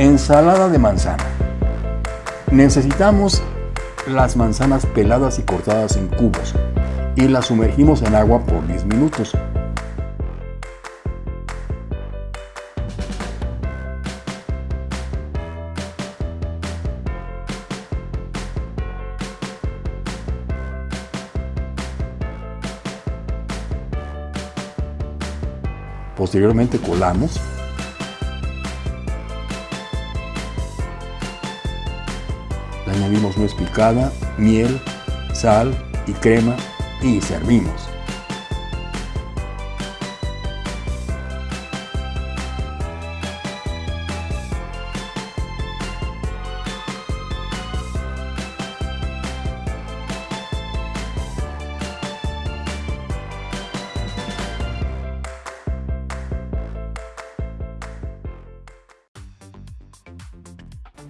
Ensalada de manzana. Necesitamos las manzanas peladas y cortadas en cubos y las sumergimos en agua por 10 minutos. Posteriormente colamos Añadimos nuez picada, miel, sal y crema y servimos.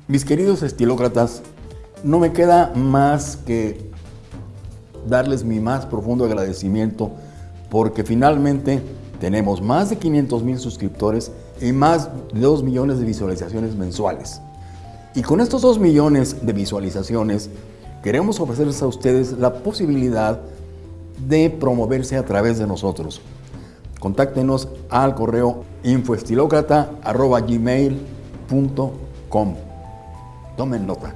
Mis queridos estilócratas, no me queda más que darles mi más profundo agradecimiento porque finalmente tenemos más de 500 mil suscriptores y más de 2 millones de visualizaciones mensuales. Y con estos 2 millones de visualizaciones queremos ofrecerles a ustedes la posibilidad de promoverse a través de nosotros. Contáctenos al correo infoestilocrata.gmail.com Tomen nota.